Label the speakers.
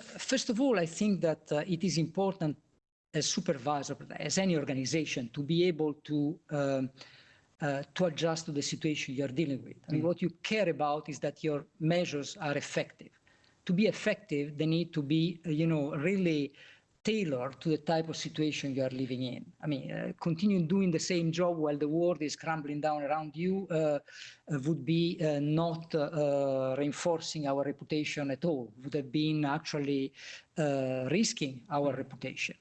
Speaker 1: first of all, I think that uh, it is important as supervisor, as any organization, to be able to um, uh, to adjust to the situation you're dealing with. I mean, what you care about is that your measures are effective. To be effective, they need to be, uh, you know, really tailored to the type of situation you are living in. I mean, uh, continuing doing the same job while the world is crumbling down around you uh, uh, would be uh, not uh, reinforcing our reputation at all. Would have been actually uh, risking our reputation.